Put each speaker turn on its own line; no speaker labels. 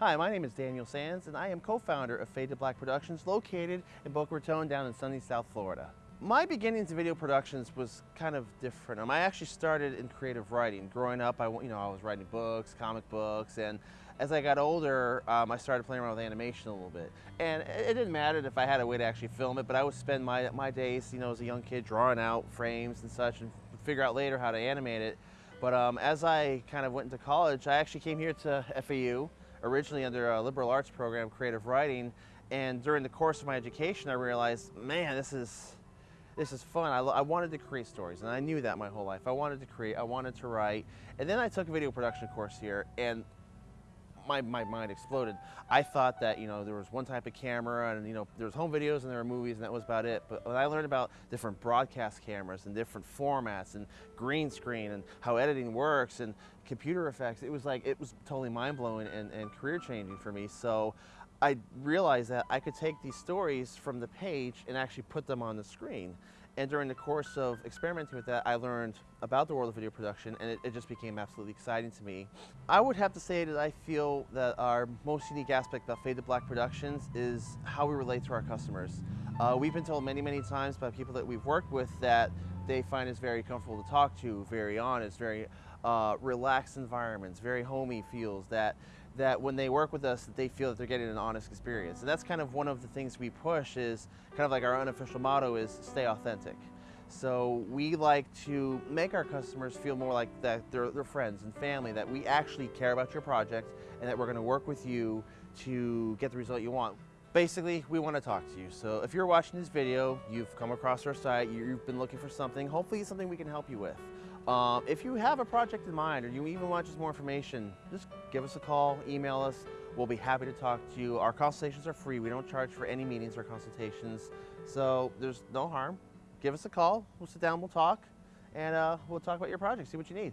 Hi, my name is Daniel Sands, and I am co-founder of Fade to Black Productions, located in Boca Raton down in sunny South Florida. My beginnings in video productions was kind of different. Um, I actually started in creative writing. Growing up, I, you know, I was writing books, comic books, and as I got older, um, I started playing around with animation a little bit. And it, it, didn't matter if I had a way to actually film it, but I would spend my, my days, you know, as a young kid, drawing out frames and such, and figure out later how to animate it. But um, as I kind of went into college, I actually came here to FAU originally under a liberal arts program, creative writing, and during the course of my education, I realized, man, this is this is fun. I, I, wanted to create stories, and I knew that my whole life. I wanted to create, I wanted to write, and then I took a video production course here, and my, my mind exploded. I thought that, you know, there was one type of camera and, you know, there was home videos and there were movies and that was about it. But when I learned about different broadcast cameras and different formats and green screen and how editing works and computer effects, it was like, it was totally mind blowing and, and career changing for me. So I realized that I could take these stories from the page and actually put them on the screen. And during the course of experimenting with that, I learned about the world of video production and it, it, just became absolutely exciting to me. I would have to say that I feel that our most unique aspect about Fade to Black Productions is how we relate to our customers. Uh, we've been told many, many times by people that we've worked with that they find us very comfortable to talk to, very honest, very uh, relaxed environments, very homey feels that that when they work with us, that they feel that they're getting an honest experience. And that's kind of one of the things we push is kind of like our unofficial motto is stay authentic. So we like to make our customers feel more like that they're, they're friends and family, that we actually care about your project and that we're gonna work with you to get the result you want. Basically, we want to talk to you. So if you're watching this video, you've come across our site, you've been looking for something, hopefully something we can help you with. Um, if you have a project in mind or you even want just more information, just give us a call, email us. We'll be happy to talk to you. Our consultations are free. We don't charge for any meetings or consultations. So there's no harm. Give us a call. We'll sit down, we'll talk, and uh, we'll talk about your project, see what you need.